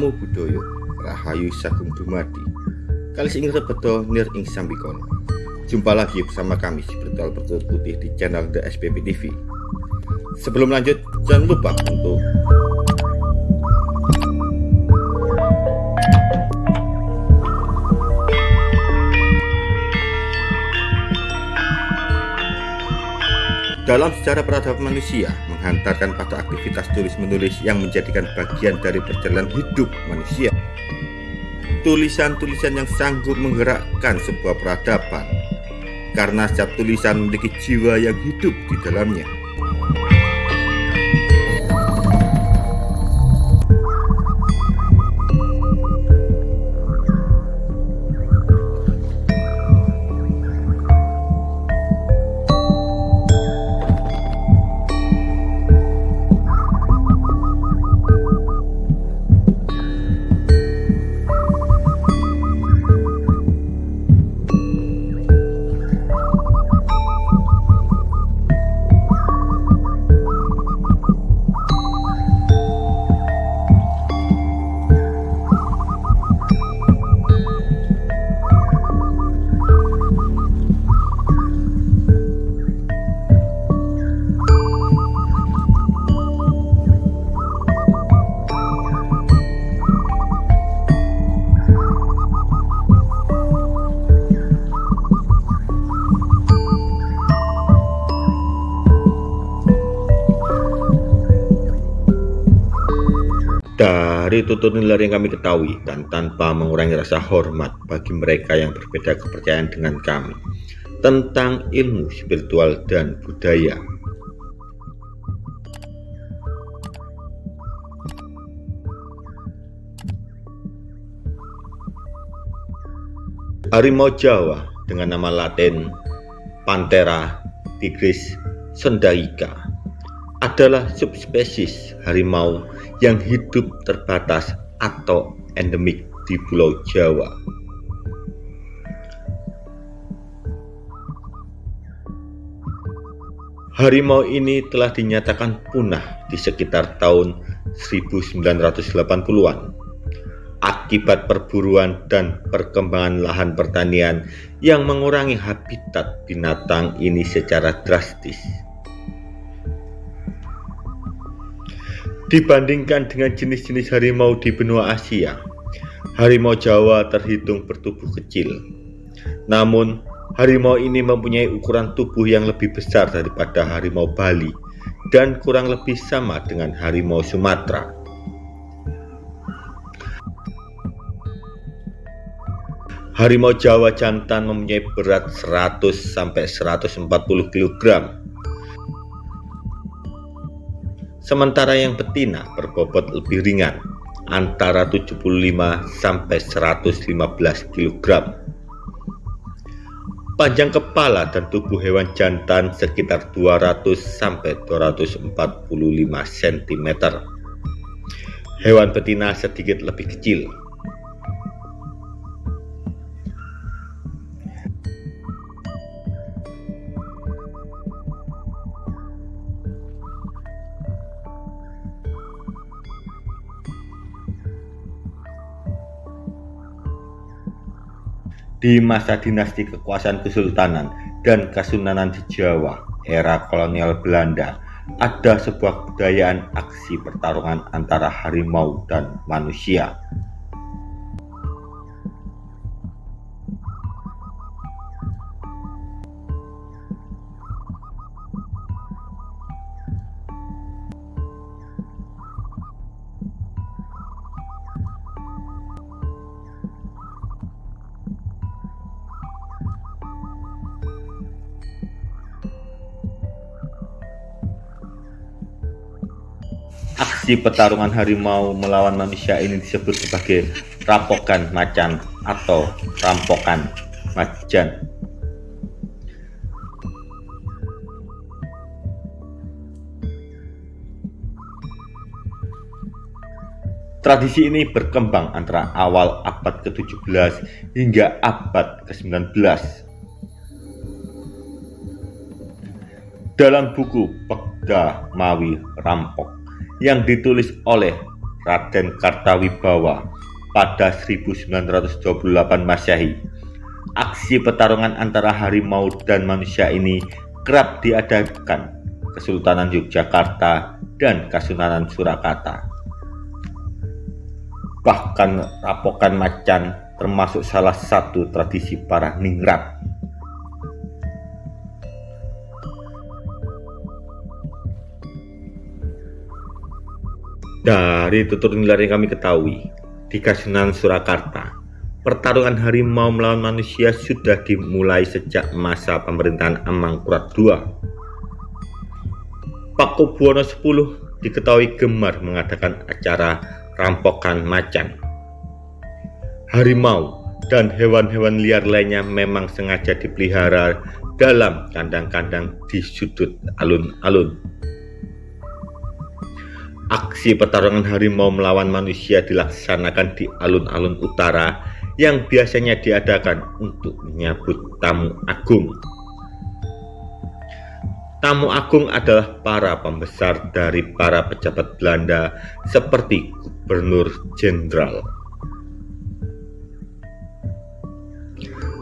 Namo Buddhaya Rahayu Sagung Dumadi. Kalis ing rebeto nir ing sambikono Jumpa lagi bersama kami si Bertual Bertulut Putih di channel The SPP TV Sebelum lanjut jangan lupa untuk Dalam sejarah peradaban manusia, menghantarkan pada aktivitas tulis-menulis yang menjadikan bagian dari perjalanan hidup manusia. Tulisan-tulisan yang sanggup menggerakkan sebuah peradaban, karena setiap tulisan memiliki jiwa yang hidup di dalamnya. Dari tutur nilai yang kami ketahui dan tanpa mengurangi rasa hormat bagi mereka yang berbeda kepercayaan dengan kami tentang ilmu spiritual dan budaya. Harimau Jawa dengan nama latin Panthera tigris sendaica adalah subspesies harimau yang hidup terbatas atau endemik di Pulau Jawa. Harimau ini telah dinyatakan punah di sekitar tahun 1980-an akibat perburuan dan perkembangan lahan pertanian yang mengurangi habitat binatang ini secara drastis. Dibandingkan dengan jenis-jenis harimau di benua Asia, harimau Jawa terhitung bertubuh kecil. Namun, harimau ini mempunyai ukuran tubuh yang lebih besar daripada harimau Bali dan kurang lebih sama dengan harimau Sumatera. Harimau Jawa jantan mempunyai berat 100 sampai 140 kg Sementara yang betina berbobot lebih ringan, antara 75 sampai 115 kg. Panjang kepala dan tubuh hewan jantan sekitar 200 sampai 245 cm. Hewan betina sedikit lebih kecil, di masa dinasti kekuasaan kesultanan dan kesunanan di Jawa era kolonial Belanda ada sebuah kebudayaan aksi pertarungan antara harimau dan manusia Aksi pertarungan harimau melawan manusia ini disebut sebagai rampokan macan atau rampokan macan. Tradisi ini berkembang antara awal abad ke-17 hingga abad ke-19. Dalam buku Pegda Mawi Rampok yang ditulis oleh Raden Kartawibawa pada 1928 Masehi. Aksi pertarungan antara harimau dan manusia ini kerap diadakan Kesultanan Yogyakarta dan Kasunanan Surakarta. Bahkan rapokan macan termasuk salah satu tradisi para ningrat. Dari tutur nilai yang kami ketahui, di Kasunanan Surakarta, pertarungan harimau melawan manusia sudah dimulai sejak masa pemerintahan Amangkurat II. Pakubuwono X diketahui gemar mengadakan acara rampokan macan. Harimau dan hewan-hewan liar lainnya memang sengaja dipelihara dalam kandang-kandang di sudut alun-alun. Aksi pertarungan harimau melawan manusia dilaksanakan di alun-alun utara yang biasanya diadakan untuk menyambut tamu agung. Tamu agung adalah para pembesar dari para pejabat Belanda seperti Gubernur Jenderal.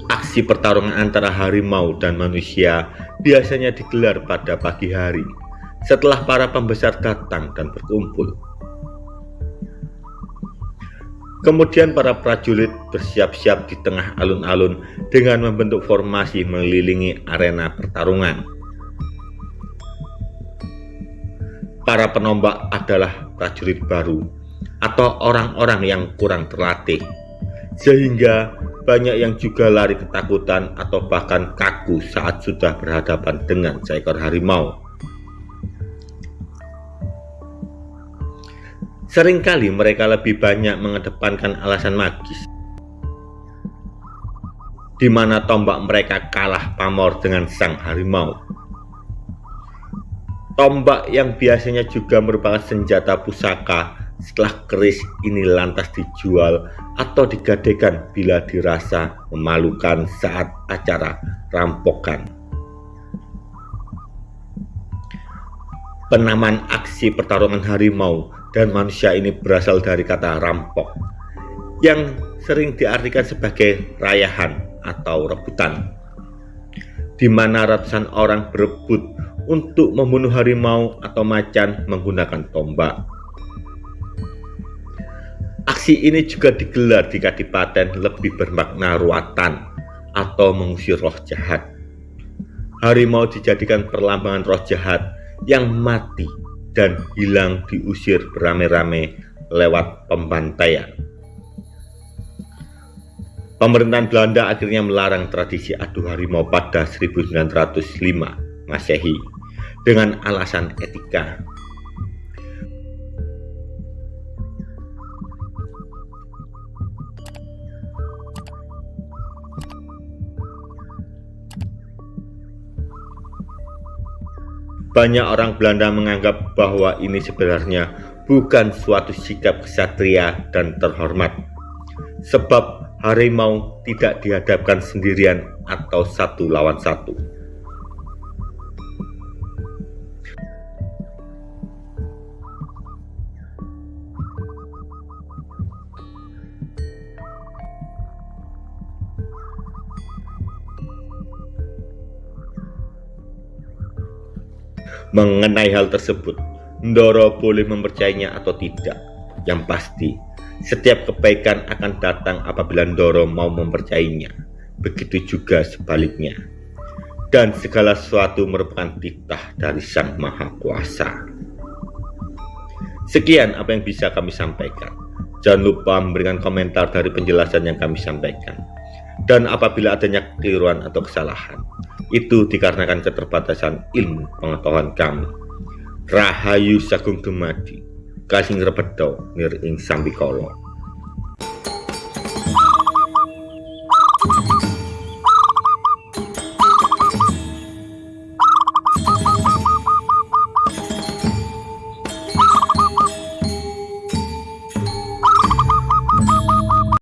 Aksi pertarungan antara harimau dan manusia biasanya digelar pada pagi hari setelah para pembesar datang dan berkumpul. Kemudian para prajurit bersiap-siap di tengah alun-alun dengan membentuk formasi mengelilingi arena pertarungan. Para penombak adalah prajurit baru atau orang-orang yang kurang terlatih, sehingga banyak yang juga lari ketakutan atau bahkan kaku saat sudah berhadapan dengan seekor harimau. Seringkali mereka lebih banyak mengedepankan alasan magis di mana tombak mereka kalah pamor dengan sang harimau. Tombak yang biasanya juga merupakan senjata pusaka setelah keris ini lantas dijual atau digadekan bila dirasa memalukan saat acara rampokan. Penamaan aksi pertarungan harimau dan manusia ini berasal dari kata rampok yang sering diartikan sebagai rayahan atau rebutan di mana ratusan orang berebut untuk membunuh harimau atau macan menggunakan tombak. Aksi ini juga digelar di Kadipaten lebih bermakna ruatan atau mengusir roh jahat. Harimau dijadikan perlambangan roh jahat yang mati dan hilang diusir beramai-ramai lewat pembantaian. Pemerintahan Belanda akhirnya melarang tradisi adu harimau pada 1905 Masehi dengan alasan etika Banyak orang Belanda menganggap bahwa ini sebenarnya bukan suatu sikap kesatria dan terhormat. Sebab harimau tidak dihadapkan sendirian atau satu lawan satu. Mengenai hal tersebut, Ndoro boleh mempercayainya atau tidak. Yang pasti, setiap kebaikan akan datang apabila Ndoro mau mempercayainya. Begitu juga sebaliknya. Dan segala sesuatu merupakan titah dari Sang Maha Kuasa. Sekian apa yang bisa kami sampaikan. Jangan lupa memberikan komentar dari penjelasan yang kami sampaikan. Dan apabila adanya kekeliruan atau kesalahan, itu dikarenakan keterbatasan ilmu pengetahuan kami. Rahayu Sagung Dumadi, Kasing Repedo, Nir Ing Sambikolo.